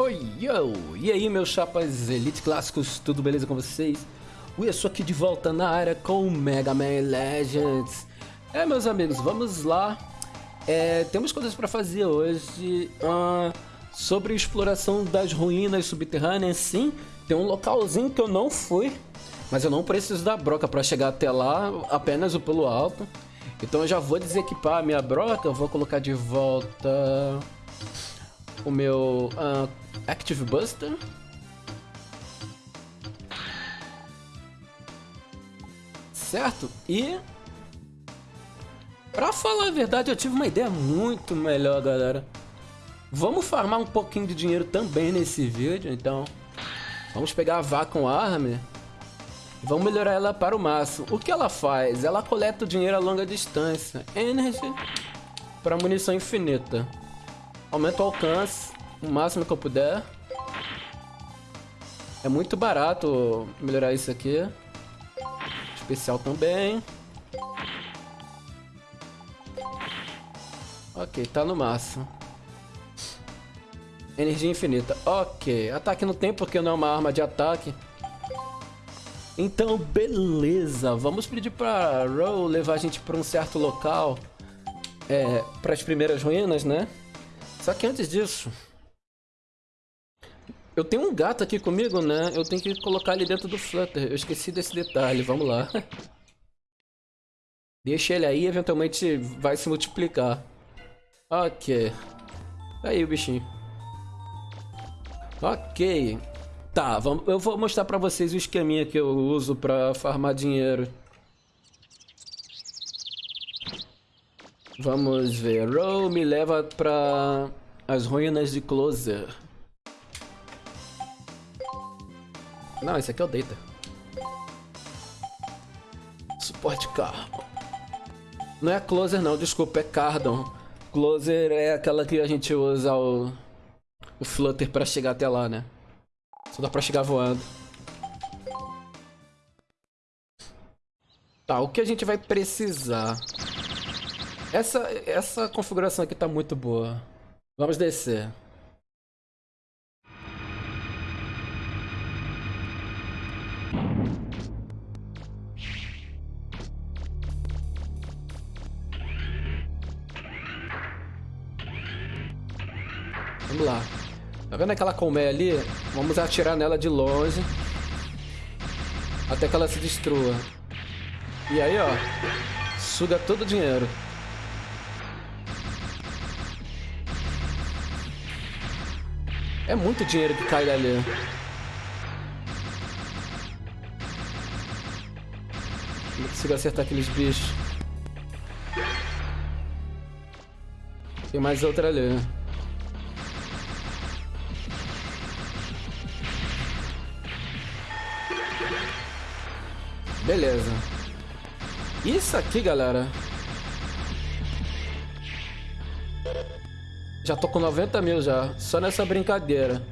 Oi, yo! E aí, meus chapas Elite Clássicos, tudo beleza com vocês? Eu sou aqui de volta na área com Mega Man Legends. É, meus amigos, vamos lá. É, temos coisas para fazer hoje. Uh, sobre exploração das ruínas subterrâneas, sim. Tem um localzinho que eu não fui, mas eu não preciso da broca para chegar até lá, apenas o pulo alto. Então eu já vou desequipar a minha broca, eu vou colocar de volta o meu uh, Active Buster. Certo? E... Pra falar a verdade, eu tive uma ideia muito melhor, galera. Vamos farmar um pouquinho de dinheiro também nesse vídeo, então... Vamos pegar a Vacuum Army Vamos melhorar ela para o máximo. O que ela faz? Ela coleta o dinheiro a longa distância. Energy para munição infinita. Aumenta o alcance o máximo que eu puder. É muito barato melhorar isso aqui. Especial também. Ok, tá no máximo. Energia infinita. Ok. Ataque no tempo porque não é uma arma de ataque. Então, beleza. Vamos pedir pra Row levar a gente pra um certo local. É, pras primeiras ruínas, né? Só que antes disso... Eu tenho um gato aqui comigo, né? Eu tenho que colocar ele dentro do Flutter. Eu esqueci desse detalhe. Vamos lá. Deixa ele aí, eventualmente vai se multiplicar. Ok. Aí o bichinho. Ok. Tá, vamos, eu vou mostrar pra vocês o esqueminha que eu uso pra farmar dinheiro. Vamos ver. Row me leva pra as ruínas de Closer. Não, esse aqui é o Data. Suporte carro. Não é Closer não, desculpa, é Cardon. Closer é aquela que a gente usa o, o Flutter pra chegar até lá, né? Só dá pra chegar voando. Tá, o que a gente vai precisar? Essa, essa configuração aqui tá muito boa. Vamos descer. Vamos lá. Tá vendo aquela colmeia ali? Vamos atirar nela de longe. Até que ela se destrua. E aí, ó. Suga todo o dinheiro. É muito dinheiro que cai dali. Não consigo acertar aqueles bichos. Tem mais outra ali. Beleza. Isso aqui, galera. Já tô com 90 mil já. Só nessa brincadeira.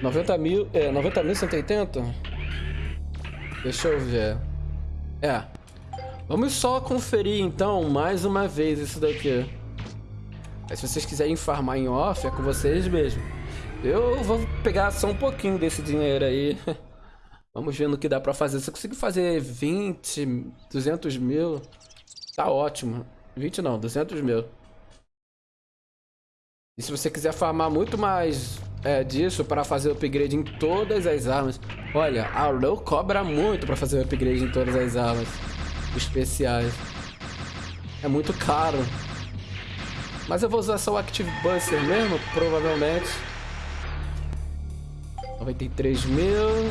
90 mil... É, 90 mil 180? Deixa eu ver. É. Vamos só conferir, então, mais uma vez isso daqui. Aí, se vocês quiserem farmar em off, é com vocês mesmo. Eu vou pegar só um pouquinho desse dinheiro aí. Vamos ver no que dá pra fazer. Se eu conseguir fazer 20, 200 mil, tá ótimo. 20 não, 200 mil. E se você quiser farmar muito mais é, disso para fazer upgrade em todas as armas. Olha, a Row cobra muito para fazer upgrade em todas as armas especiais. É muito caro. Mas eu vou usar só o Active Buster mesmo, provavelmente. 93 mil.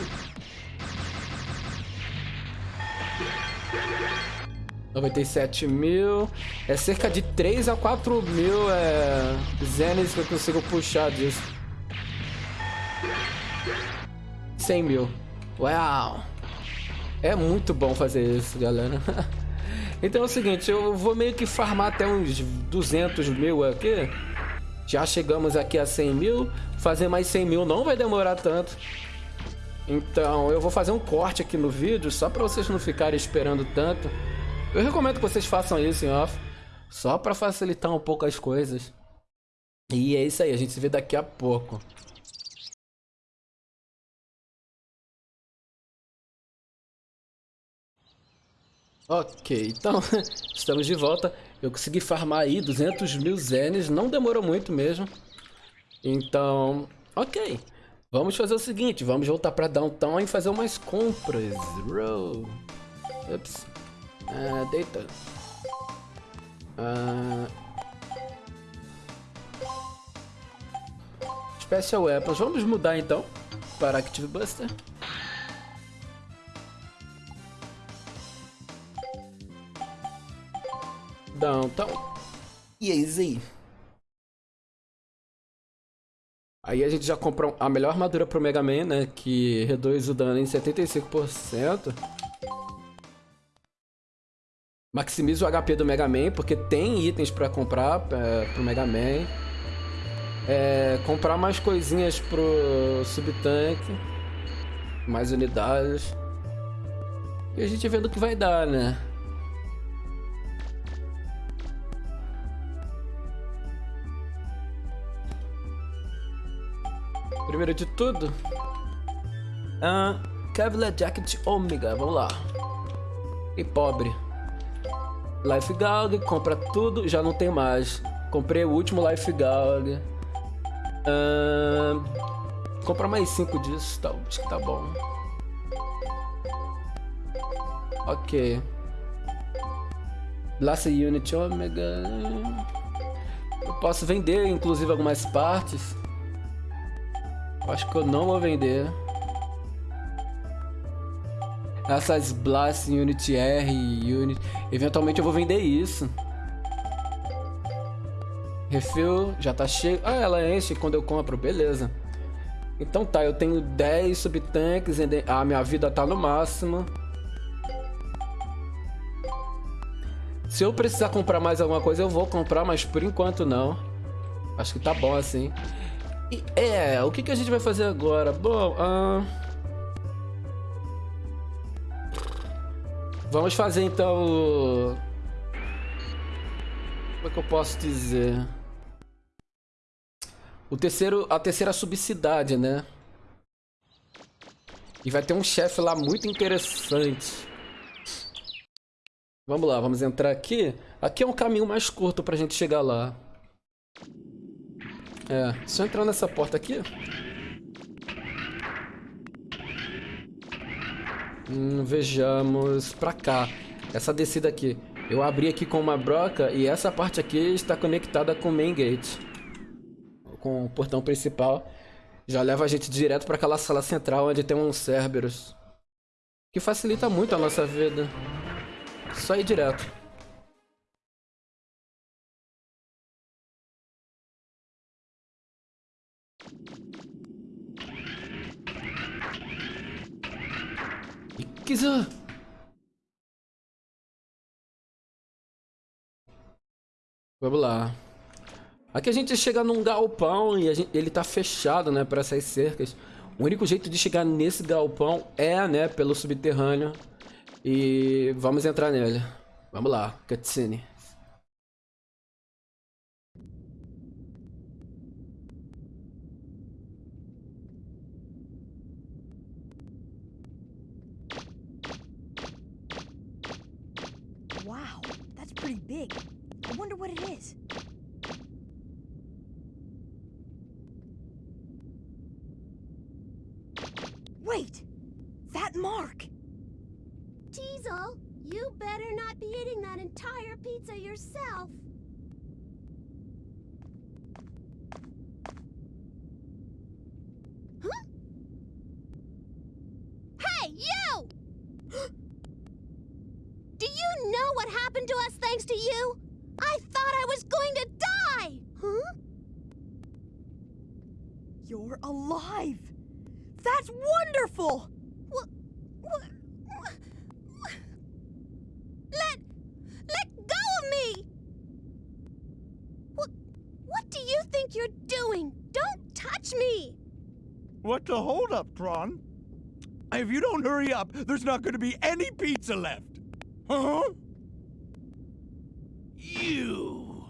97 mil. É cerca de 3 a 4 mil é, zenes que eu consigo puxar disso. 100 mil. Uau! É muito bom fazer isso, galera. então é o seguinte, eu vou meio que farmar até uns 200 mil aqui. Já chegamos aqui a 100 mil. Fazer mais 100 mil não vai demorar tanto. Então, eu vou fazer um corte aqui no vídeo, só para vocês não ficarem esperando tanto. Eu recomendo que vocês façam isso em off, só para facilitar um pouco as coisas. E é isso aí, a gente se vê daqui a pouco. Ok, então estamos de volta. Eu consegui farmar aí 200 mil zenes, não demorou muito mesmo. Então, ok. Vamos fazer o seguinte, vamos voltar para Downtown e fazer umas compras. Row. Ups. Ah, deita. Ah... Special Weapons. Vamos mudar então para Active Buster. Downtown. Easy. Aí a gente já compra a melhor armadura pro Mega Man, né? Que reduz o dano em 75%. Maximiza o HP do Mega Man, porque tem itens pra comprar é, pro Mega Man. É, comprar mais coisinhas pro Subtank. Mais unidades. E a gente vendo o que vai dar, né? Primeiro de tudo, uh, Kevlar Jacket Omega, vamos lá. E pobre. Life Gauge, compra tudo, já não tem mais. Comprei o último Life. Uh, compra mais 5 disso, tá, acho que tá bom. Ok. Blast Unit Omega. Eu posso vender, inclusive, algumas partes. Acho que eu não vou vender. Essas Blast Unity R Unity. Eventualmente eu vou vender isso. Refill já tá cheio. Ah, ela enche quando eu compro, beleza. Então tá, eu tenho 10 subtanques, a minha vida tá no máximo. Se eu precisar comprar mais alguma coisa, eu vou comprar, mas por enquanto não. Acho que tá bom assim. E, é, o que, que a gente vai fazer agora? Bom, vamos fazer então. Como é que eu posso dizer? O terceiro, a terceira subcidade, né? E vai ter um chefe lá muito interessante. Vamos lá, vamos entrar aqui. Aqui é um caminho mais curto pra gente chegar lá. É, se eu entrar nessa porta aqui... Hum, vejamos pra cá. Essa descida aqui. Eu abri aqui com uma broca e essa parte aqui está conectada com o main gate. Com o portão principal. Já leva a gente direto para aquela sala central onde tem um Cerberus. Que facilita muito a nossa vida. Só ir direto. Kizu! Vamos lá. Aqui a gente chega num galpão e gente, ele tá fechado, né, para essas cercas. O único jeito de chegar nesse galpão é, né, pelo subterrâneo. E vamos entrar nele. Vamos lá, cutscene. Think you're doing? Don't touch me! What's the holdup, Tron? If you don't hurry up, there's not going to be any pizza left. Huh? You!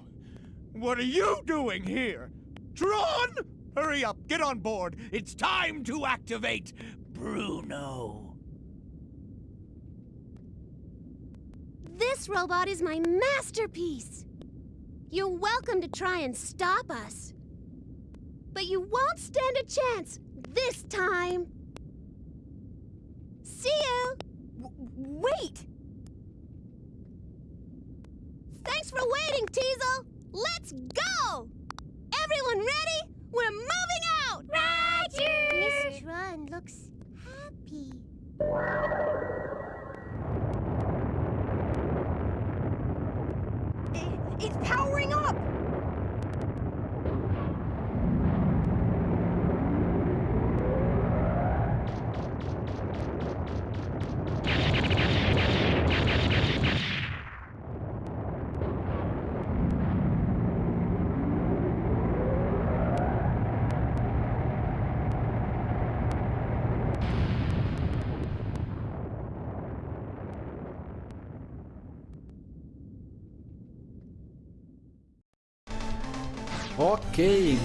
What are you doing here? Tron! Hurry up, get on board. It's time to activate Bruno. This robot is my masterpiece. You're welcome to try and stop us. But you won't stand a chance this time. See you! W wait! Thanks for waiting, Teasel! Let's go! Everyone ready? We're moving out! Roger! Miss Run looks happy. I it's powering up!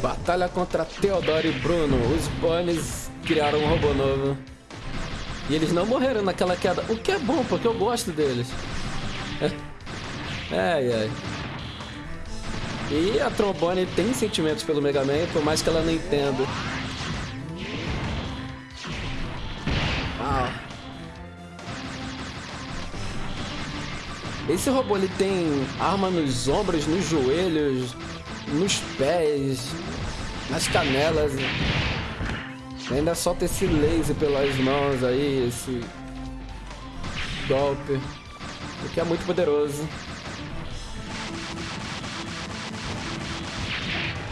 Batalha contra Theodore e Bruno. Os Bunnies criaram um robô novo. E eles não morreram naquela queda, o que é bom, porque eu gosto deles. Ai, ai. E a Trombone tem sentimentos pelo Mega Man, por mais que ela não entenda. Ah. Esse robô ele tem arma nos ombros, nos joelhos, nos pés, nas canelas. Ainda solta esse laser pelas mãos aí, esse golpe. O que é muito poderoso.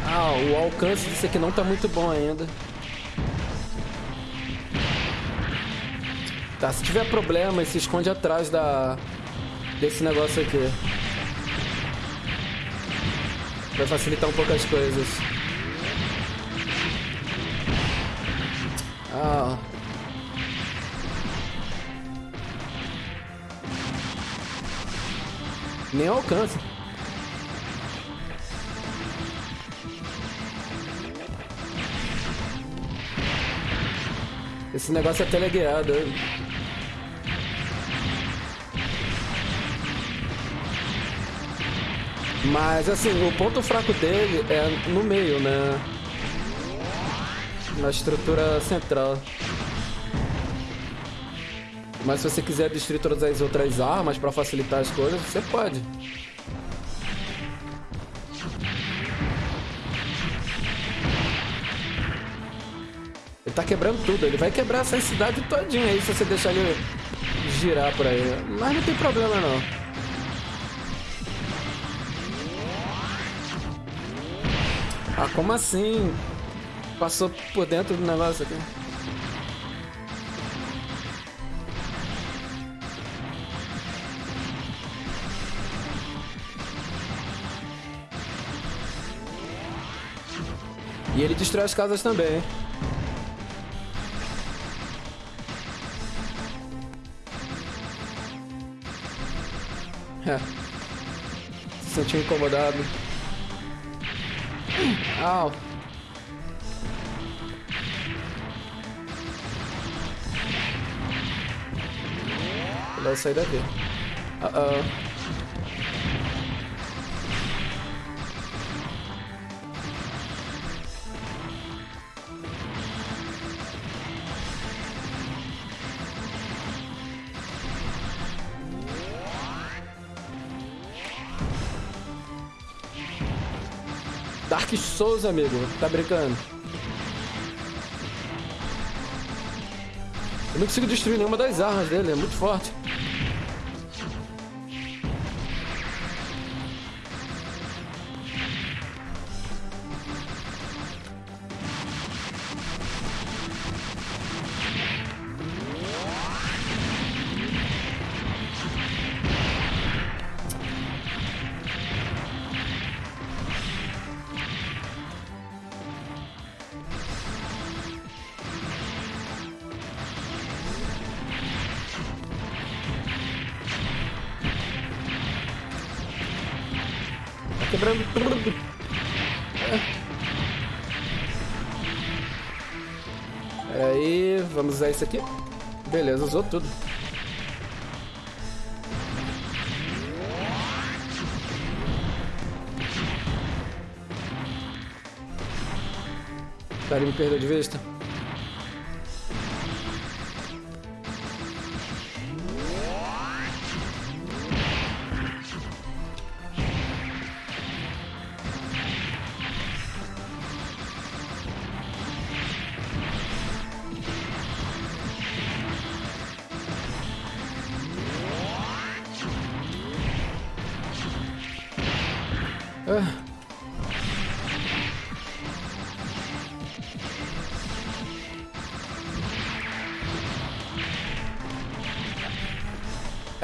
Ah, o alcance disso aqui não tá muito bom ainda. Tá, se tiver problema, se esconde atrás da desse negócio aqui. Vai facilitar um pouco as coisas. Nem alcança. Esse negócio é teleguiado. Mas assim, o ponto fraco dele é no meio, né? Na estrutura central. Mas se você quiser destruir todas as outras armas para facilitar as coisas, você pode. Ele tá quebrando tudo, ele vai quebrar essa cidade todinha aí se você deixar ele girar por aí. Mas não tem problema não. Ah, como assim? Passou por dentro do negócio aqui. E ele destrói as casas também. É. Se sentiu incomodado. Au. Vou sair daqui. Uh -oh. Dark Souls, amigo. Tá brincando? Eu não consigo destruir nenhuma das armas dele, é muito forte. usou tudo. Tá, me perdeu de vista.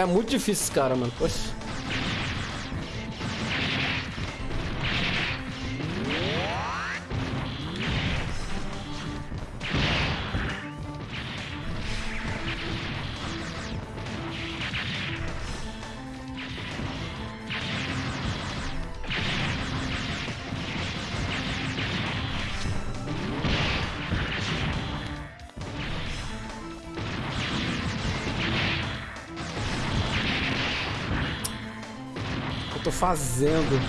Muito difícil esse cara, mano. Poxa. Fazendo?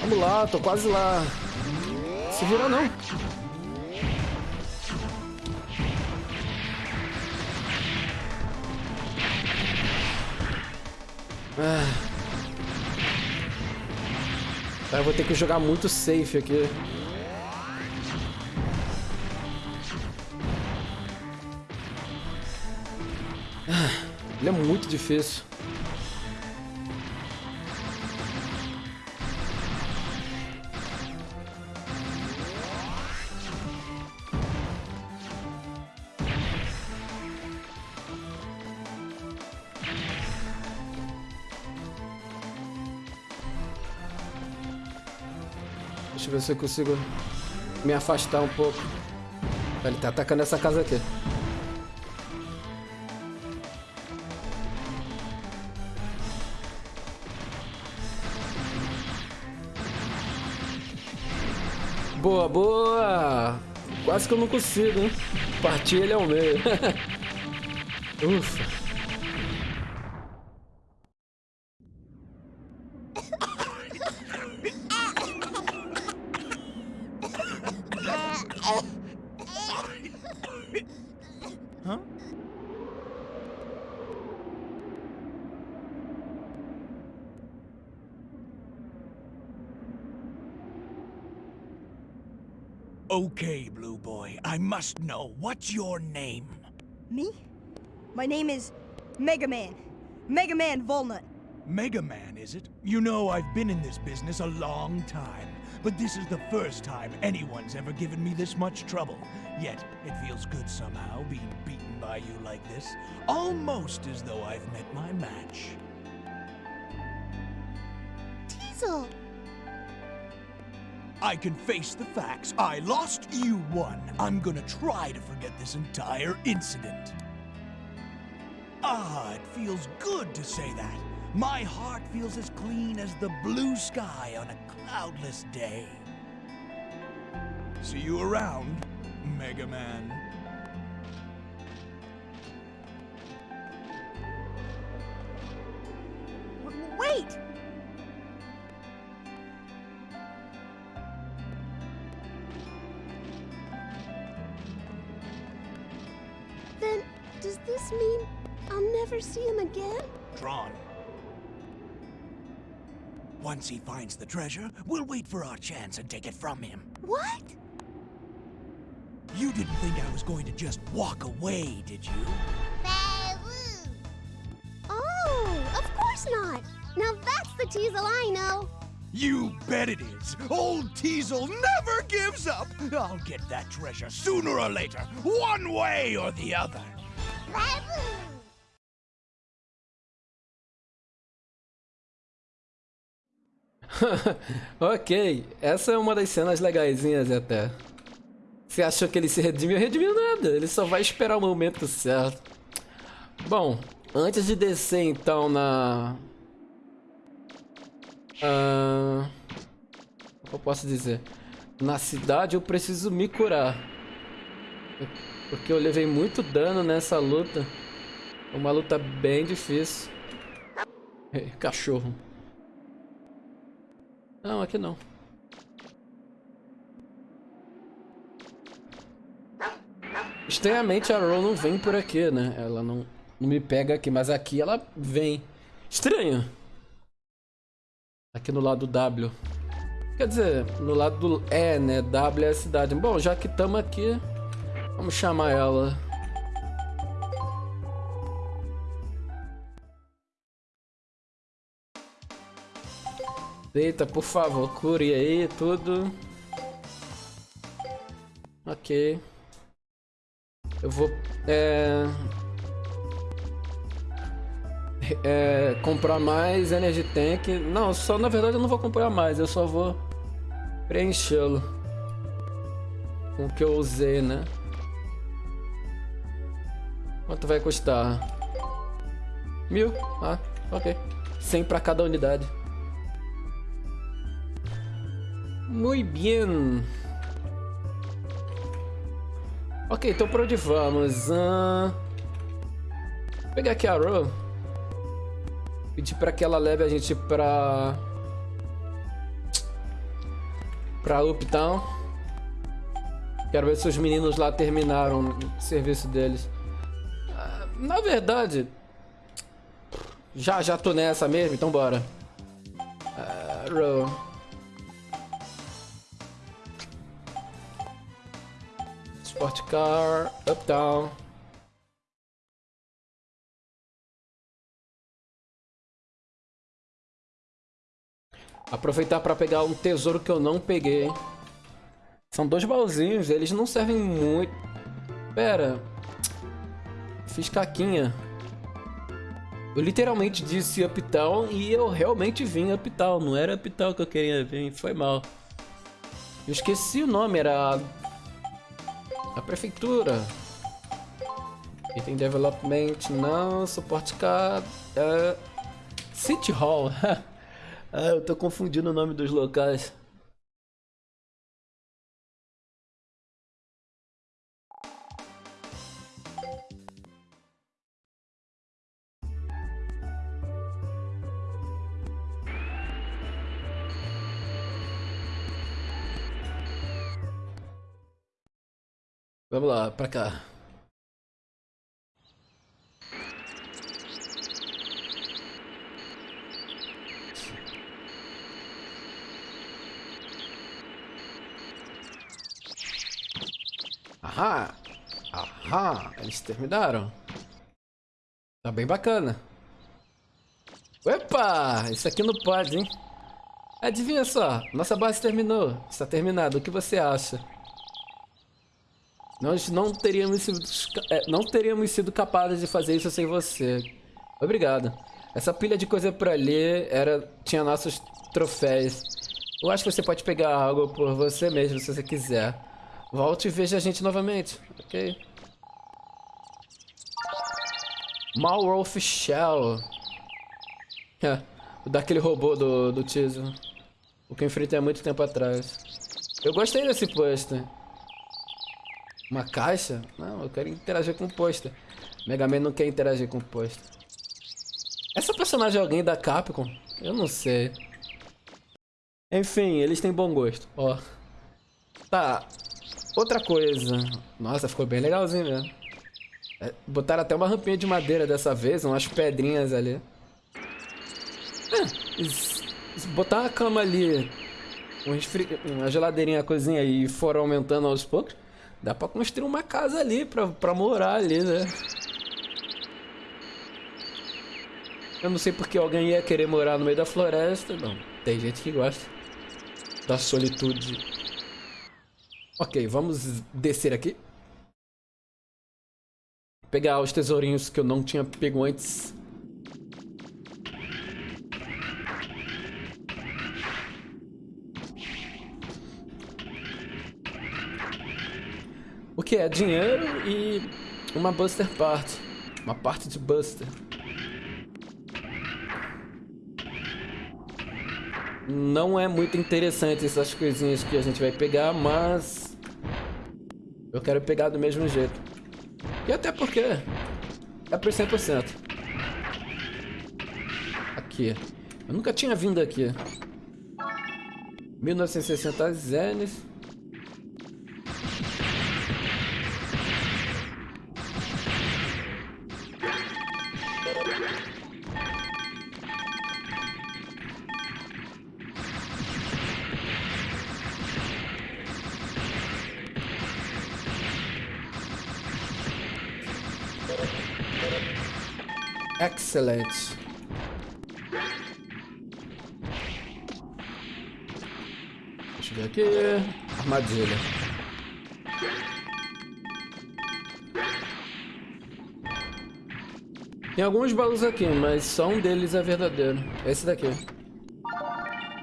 Vamos lá, tô quase lá. Se vira não. Ah. Tá, eu vou ter que jogar muito safe aqui. Ah, Ele é muito difícil. Se eu consigo me afastar um pouco. Ele tá atacando essa casa aqui. Boa, boa! Quase que eu não consigo, hein? Partir ele ao meio. Ufa. Must know. What's your name? Me? My name is Mega Man. Mega Man Volnut. Mega Man, is it? You know, I've been in this business a long time, but this is the first time anyone's ever given me this much trouble. Yet, it feels good somehow being beaten by you like this. Almost as though I've met my match. Teasel! I can face the facts. I lost, you won. I'm gonna try to forget this entire incident. Ah, it feels good to say that. My heart feels as clean as the blue sky on a cloudless day. See you around, Mega Man. Finds the treasure, we'll wait for our chance and take it from him. What? You didn't think I was going to just walk away, did you? Oh, of course not. Now that's the Teasel I know. You bet it is. Old Teasel never gives up. I'll get that treasure sooner or later, one way or the other. ok, essa é uma das cenas legaisinhas até. Você achou que ele se redimiu? Redimiu nada, ele só vai esperar o momento certo. Bom, antes de descer então na... Ah, eu posso dizer? Na cidade eu preciso me curar. Porque eu levei muito dano nessa luta. Uma luta bem difícil. Ei, Cachorro. Não, aqui não. Estranhamente a Ro não vem por aqui, né? Ela não, não me pega aqui, mas aqui ela vem. Estranho. Aqui no lado W. Quer dizer, no lado do E, né? W é a cidade. Bom, já que estamos aqui, vamos chamar ela. Eita, por favor, cure aí tudo. Ok. Eu vou... É... É, comprar mais Energy Tank. Não, só na verdade eu não vou comprar mais, eu só vou preenchê-lo com o que eu usei, né? Quanto vai custar? Mil? Ah, ok. 100 para cada unidade. Muito bem. Ok, então por onde vamos? Uh... Vou pegar aqui a Ro. Pedir pra que ela leve a gente pra... Pra Uptown. Quero ver se os meninos lá terminaram o serviço deles. Uh, na verdade... Já, já tô nessa mesmo, então bora. Uh. Sport car, up down. Aproveitar para pegar um tesouro que eu não peguei. São dois baúzinhos, eles não servem muito. Pera. Fiz caquinha. Eu literalmente disse Uptown e eu realmente vim Uptown. Não era Uptown que eu queria vir, foi mal. Eu esqueci o nome, era a prefeitura. Item Development, não. Suporte car... Uh, City Hall. ah, eu tô confundindo o nome dos locais. Vamos lá, pra cá. Ahá! Ahá! Eles terminaram. Tá bem bacana. Opa! Isso aqui não pode, hein? Adivinha só, nossa base terminou. Está terminado. O que você acha? Nós não teríamos sido, é, não teríamos sido capazes de fazer isso sem você. Obrigado. Essa pilha de coisa por ali era, tinha nossos troféus. Eu acho que você pode pegar algo por você mesmo, se você quiser. Volte e veja a gente novamente, ok? Malwolf Shell. É, daquele robô do, do Tizo. O que eu enfrentei há muito tempo atrás. Eu gostei desse pôster. Uma caixa? Não, eu quero interagir com o pôster. Mega Man não quer interagir com o pôster. Essa personagem é alguém da Capcom? Eu não sei. Enfim, eles têm bom gosto. Ó. Tá. Outra coisa. Nossa, ficou bem legalzinho mesmo. É, botaram até uma rampinha de madeira dessa vez, umas pedrinhas ali. É, botar uma cama ali, uma geladeirinha, cozinha e for aumentando aos poucos, Dá pra construir uma casa ali pra, pra morar ali, né? Eu não sei porque alguém ia querer morar no meio da floresta. Não, tem gente que gosta da solitude. Ok, vamos descer aqui. Pegar os tesourinhos que eu não tinha pego antes. Que é? Dinheiro e uma Buster Part. Uma parte de Buster. Não é muito interessante essas coisinhas que a gente vai pegar, mas... Eu quero pegar do mesmo jeito. E até porque é por 100%. Aqui. Eu nunca tinha vindo aqui. 1960 zenes. Excelente. Deixa eu ver aqui. Armadilha. Tem alguns baús aqui, mas só um deles é verdadeiro. Esse daqui.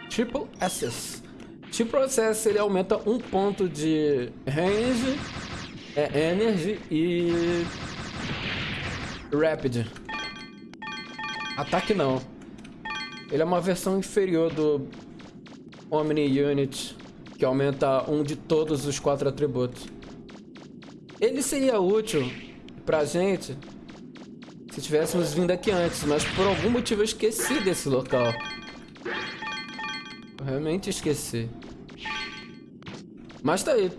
Triple Access. Triple Access ele aumenta um ponto de range, é, energy e rapid. Ataque não. Ele é uma versão inferior do Omni Unit, que aumenta um de todos os quatro atributos. Ele seria útil pra gente se tivéssemos vindo aqui antes, mas por algum motivo eu esqueci desse local. Eu realmente esqueci. Mas tá aí.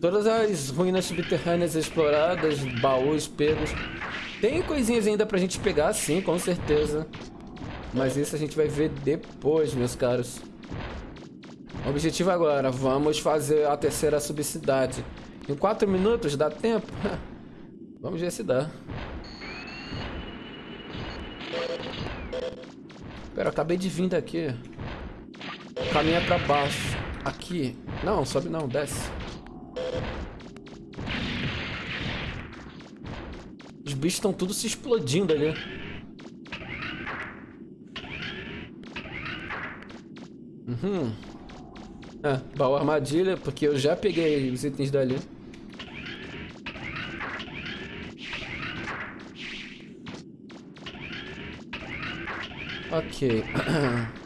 Todas as ruínas subterrâneas exploradas, baús pegos. Tem coisinhas ainda pra gente pegar, sim, com certeza. Mas isso a gente vai ver depois, meus caros. Objetivo agora, vamos fazer a terceira subcidade. Em 4 minutos dá tempo? vamos ver se dá. Pera, acabei de vir daqui. Caminha pra baixo. Aqui. Não, sobe não, desce. Os bichos estão tudo se explodindo ali. Uhum. Ah, baú armadilha, porque eu já peguei os itens dali. Ok.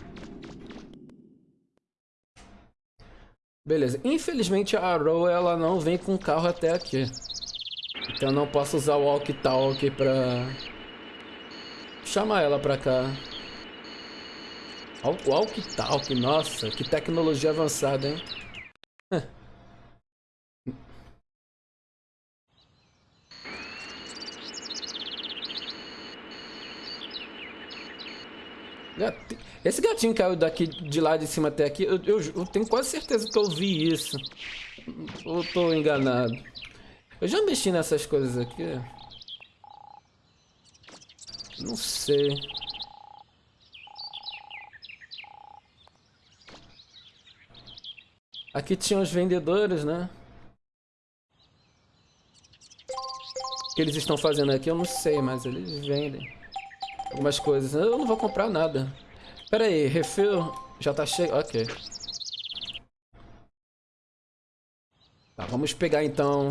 Beleza. Infelizmente a Arrow ela não vem com carro até aqui. Eu não posso usar o walkie talkie pra chamar ela pra cá. Walkie talkie, nossa, que tecnologia avançada, hein? Esse gatinho caiu daqui de lá de cima até aqui. Eu, eu, eu tenho quase certeza que eu vi isso. Ou tô enganado? Eu já mexi nessas coisas aqui. Não sei. Aqui tinha os vendedores, né? O que eles estão fazendo aqui eu não sei, mas eles vendem algumas coisas. Eu não vou comprar nada. Pera aí, refil já tá cheio. Ok. Tá, vamos pegar então...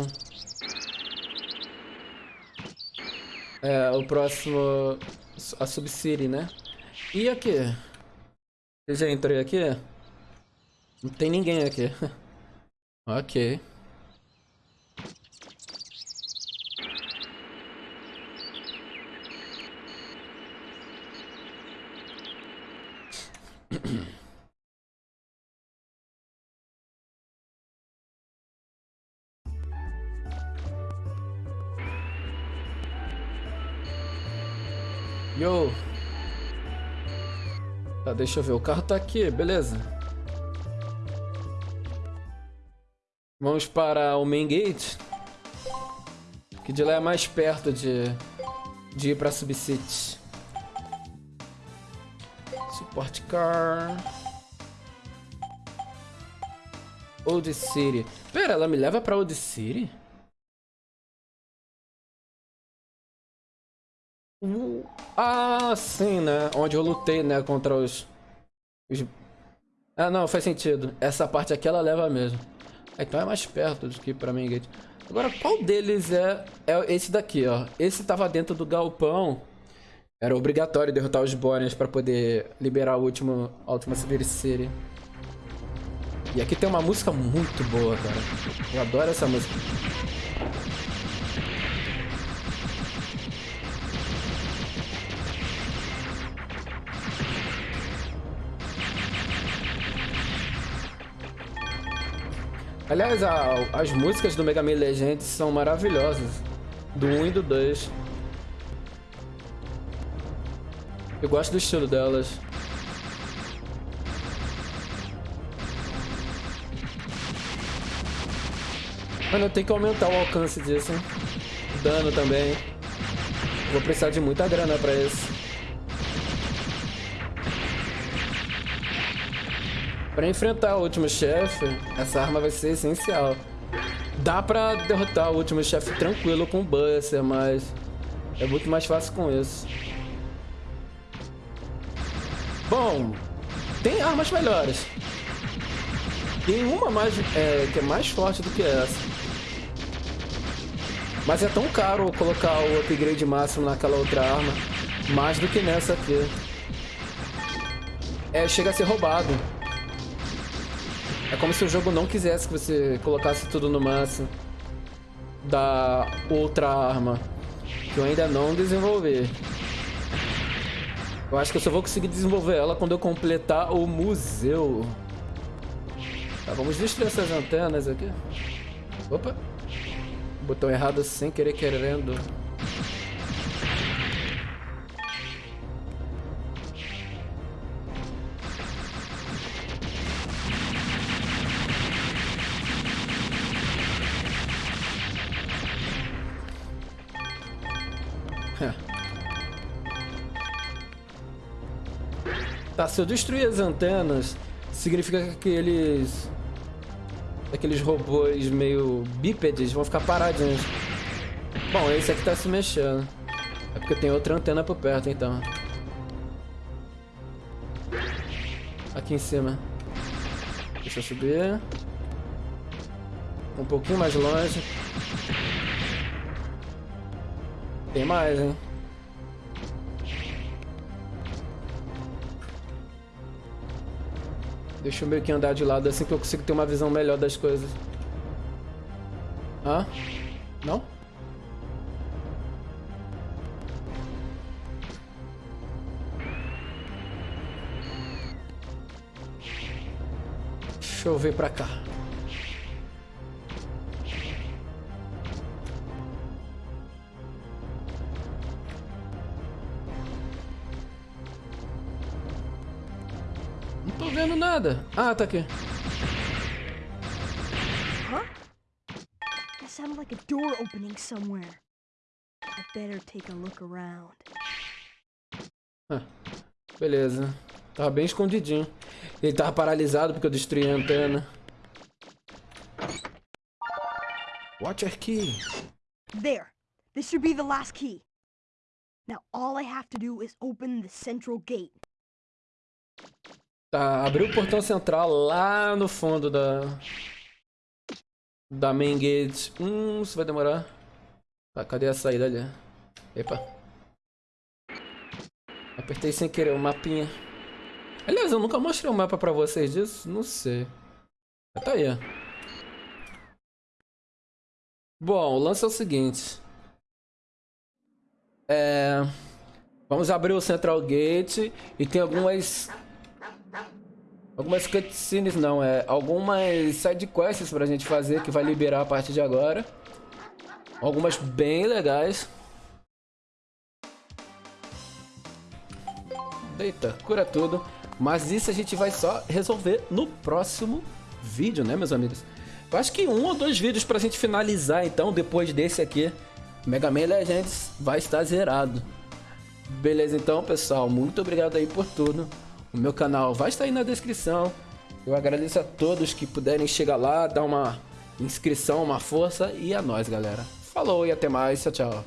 É, o próximo... A Subcity, né? E aqui? Eu já entrei aqui? Não tem ninguém aqui. ok. Deixa eu ver. O carro tá aqui, beleza. Vamos para o main gate. Que de lá é mais perto de, de ir pra Subcity. Support car. Old City. Pera, ela me leva pra Old City? Uh, ah, sim, né? Onde eu lutei, né? Contra os... os... Ah, não, faz sentido. Essa parte aqui ela leva mesmo. Então é mais perto do que pra mim, Gate. Agora, qual deles é... É esse daqui, ó. Esse tava dentro do galpão. Era obrigatório derrotar os Bonias pra poder liberar o último, a última City. E aqui tem uma música muito boa, cara. Eu adoro essa música. Aliás, a, as músicas do Mega Man Legends são maravilhosas. Do 1 e do 2. Eu gosto do estilo delas. Mano, eu tenho que aumentar o alcance disso, hein? Dano também. Vou precisar de muita grana pra isso. Pra enfrentar o último chefe, essa arma vai ser essencial. Dá pra derrotar o último chefe tranquilo com o Buster, mas é muito mais fácil com isso. Bom, tem armas melhores. Tem uma mais, é, que é mais forte do que essa. Mas é tão caro colocar o upgrade máximo naquela outra arma, mais do que nessa aqui. É, chega a ser roubado. É como se o jogo não quisesse que você colocasse tudo no máximo da outra arma, que eu ainda não desenvolvi. Eu acho que eu só vou conseguir desenvolver ela quando eu completar o museu. Tá, vamos destruir essas antenas aqui. Opa! Botão errado sem querer querendo. Se eu destruir as antenas, significa que aqueles... Aqueles robôs meio bípedes vão ficar paradinhos. Bom, esse aqui tá se mexendo. É porque tem outra antena por perto, então. Aqui em cima. Deixa eu subir. Um pouquinho mais longe. Tem mais, hein? Deixa eu meio que andar de lado assim que eu consigo ter uma visão melhor das coisas. Hã? Não? Deixa eu ver pra cá. Nada. Ah, tá aqui. Huh? That sounded like a door opening somewhere. I better take a look around. Ah, beleza. Tava bem escondidinho. Ele tava paralisado porque eu destruí a antena. Watcher Key. There. This should be the last key. Now all I have to do is open the central gate. Tá, abriu o portão central lá no fundo da... Da main gate. Hum, isso vai demorar. Tá, cadê a saída ali? Epa. Apertei sem querer o mapinha. Aliás, eu nunca mostrei o um mapa pra vocês disso. Não sei. Tá aí, ó. Bom, o lance é o seguinte. É... Vamos abrir o Central Gate e tem algumas Algumas cutscenes não, é algumas sidequests pra gente fazer que vai liberar a partir de agora. Algumas bem legais. Deita, cura tudo. Mas isso a gente vai só resolver no próximo vídeo, né, meus amigos? Eu acho que um ou dois vídeos pra gente finalizar, então, depois desse aqui. Mega Man Legends vai estar zerado. Beleza, então, pessoal. Muito obrigado aí por tudo. O meu canal vai estar aí na descrição. Eu agradeço a todos que puderem chegar lá, dar uma inscrição, uma força e a nós, galera. Falou e até mais. Tchau, tchau.